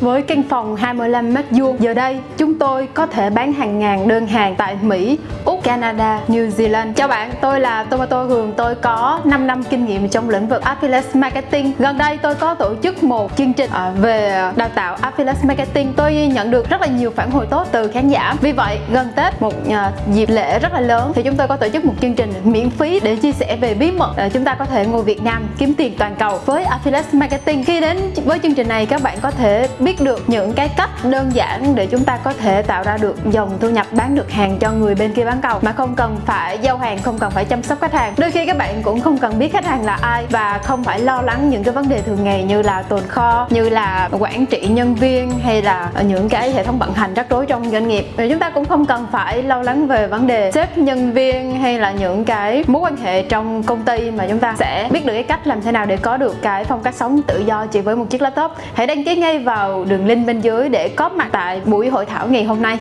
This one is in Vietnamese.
Với căn phòng 25 mét vuông, giờ đây chúng tôi có thể bán hàng ngàn đơn hàng tại Mỹ, Úc, Canada, New Zealand. Chào bạn, tôi là Tomato Hường, tôi có 5 năm kinh nghiệm trong lĩnh vực Affiliate Marketing. Gần đây tôi có tổ chức một chương trình à, về đào tạo Affiliate Marketing. Tôi nhận được rất là nhiều phản hồi tốt từ khán giả. Vì vậy, gần Tết một à, dịp lễ rất là lớn thì chúng tôi có tổ chức một chương trình miễn phí để chia sẻ về bí mật à, chúng ta có thể ngồi Việt Nam kiếm tiền toàn cầu với Affiliate Marketing. Khi đến với chương trình này các bạn có thể biết được những cái cách đơn giản để chúng ta có thể tạo ra được dòng thu nhập bán được hàng cho người bên kia bán cầu mà không cần phải giao hàng, không cần phải chăm sóc khách hàng. Đôi khi các bạn cũng không cần biết khách hàng là ai và không phải lo lắng những cái vấn đề thường ngày như là tồn kho, như là quản trị nhân viên hay là những cái hệ thống vận hành rắc rối trong doanh nghiệp. Và chúng ta cũng không cần phải lo lắng về vấn đề sếp, nhân viên hay là những cái mối quan hệ trong công ty mà chúng ta sẽ biết được cái cách làm thế nào để có được cái phong cách sống tự do chỉ với một chiếc laptop. Hãy đăng ký ngay vào đường link bên dưới để có mặt tại buổi hội thảo ngày hôm nay.